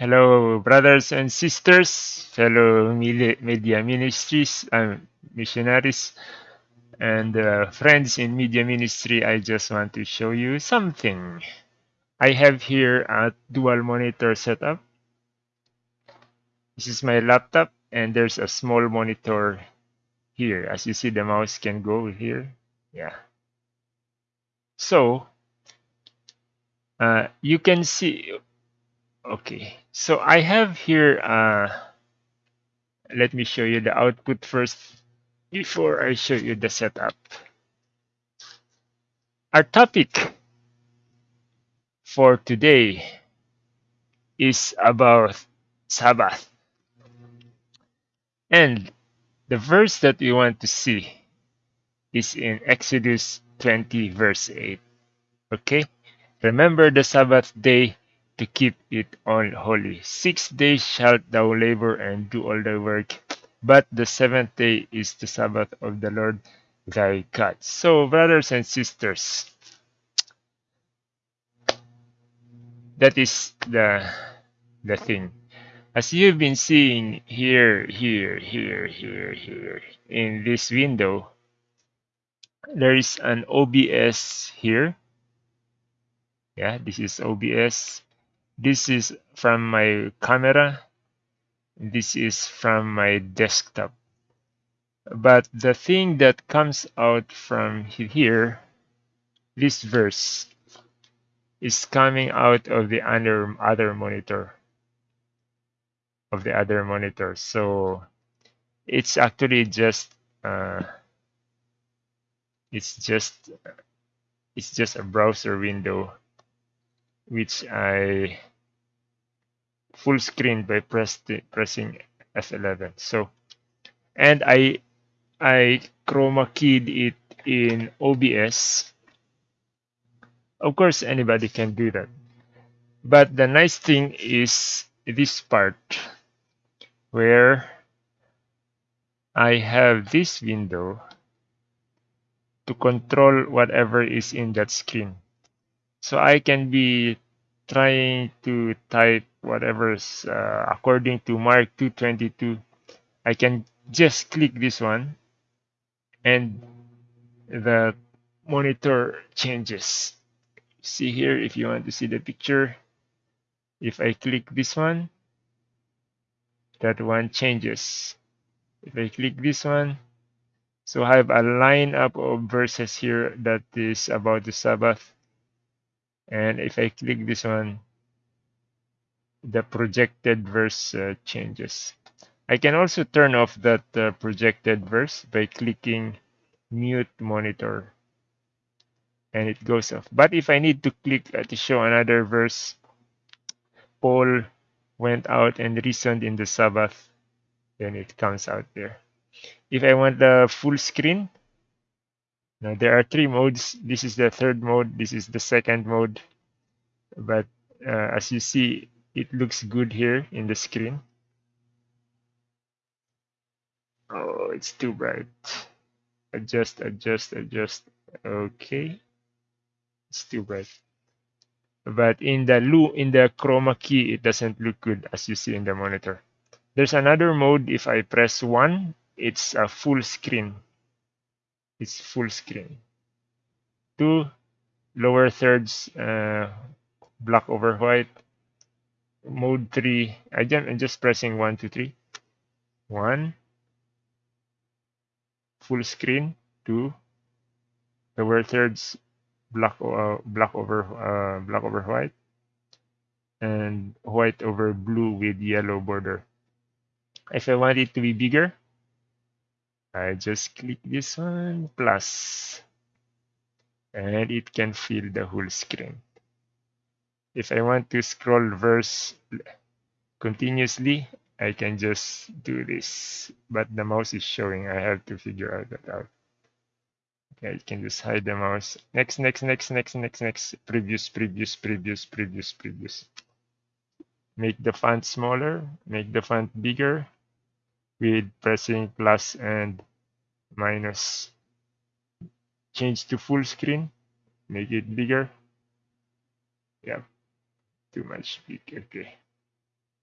Hello, brothers and sisters, fellow media ministries, um, missionaries, and uh, friends in media ministry. I just want to show you something. I have here a dual monitor setup. This is my laptop, and there's a small monitor here. As you see, the mouse can go here. Yeah. So, uh, you can see Okay, so I have here, uh, let me show you the output first before I show you the setup. Our topic for today is about Sabbath. And the verse that we want to see is in Exodus 20, verse 8. Okay, remember the Sabbath day to keep it all holy. Six days shalt thou labor and do all thy work, but the seventh day is the Sabbath of the Lord thy God. So, brothers and sisters, that is the the thing. As you've been seeing here, here, here, here, here, in this window, there is an OBS here. Yeah, this is OBS this is from my camera. This is from my desktop. But the thing that comes out from here, this verse, is coming out of the other, other monitor. Of the other monitor. So it's actually just uh, it's just it's just a browser window which I full screen by press pressing F11. So, and I I chroma keyed it in OBS. Of course, anybody can do that. But the nice thing is this part where I have this window to control whatever is in that screen. So I can be trying to type whatever's uh, according to Mark 222 I can just click this one and the monitor changes. See here if you want to see the picture if I click this one that one changes. If I click this one so I have a lineup of verses here that is about the Sabbath and if I click this one the projected verse uh, changes. I can also turn off that uh, projected verse by clicking mute monitor. And it goes off. But if I need to click uh, to show another verse Paul went out and reasoned in the Sabbath then it comes out there. If I want the full screen now there are three modes. This is the third mode. This is the second mode. But uh, as you see, it looks good here in the screen. Oh, it's too bright. Adjust, adjust, adjust. Okay. It's too bright. But in the in the chroma key, it doesn't look good as you see in the monitor. There's another mode. If I press one, it's a full screen is full screen. Two lower thirds uh, black over white. Mode 3, I am just pressing 1, 2, 3. 1. Full screen. 2. Lower thirds black uh, black over uh, black over white and white over blue with yellow border. If I want it to be bigger, I just click this one plus and it can fill the whole screen. If I want to scroll verse continuously, I can just do this, but the mouse is showing. I have to figure out that out. Okay, I can just hide the mouse. Next, next, next, next, next, next. Previous, previous, previous, previous, previous. Make the font smaller, make the font bigger, with pressing plus and minus. Change to full screen, make it bigger. Yeah, too much big, okay.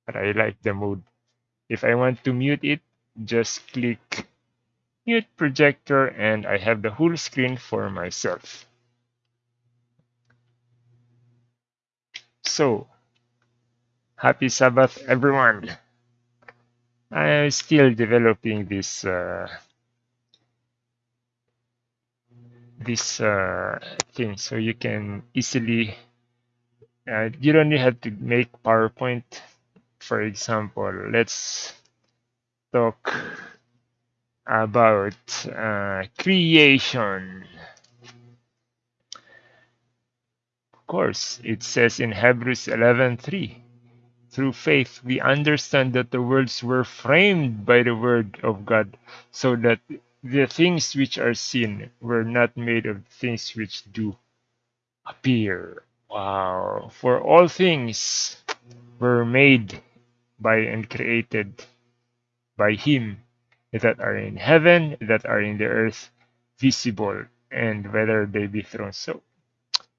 but I like the mode. If I want to mute it, just click mute projector and I have the whole screen for myself. So, happy Sabbath, everyone. I'm still developing this uh, this uh, thing so you can easily uh, you don't have to make PowerPoint. For example let's talk about uh, creation. Of course it says in Hebrews 11:3 through faith we understand that the worlds were framed by the word of God so that the things which are seen were not made of things which do appear. Wow. For all things were made by and created by Him that are in heaven, that are in the earth, visible, and whether they be thrones. So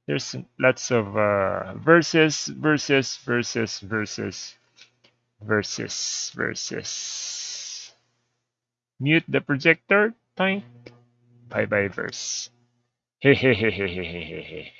there's lots of uh, verses, verses, verses, verses, verses, verses. Mute the projector. Bye bye verse. Hey, hey, hey, hey, hey, hey, hey.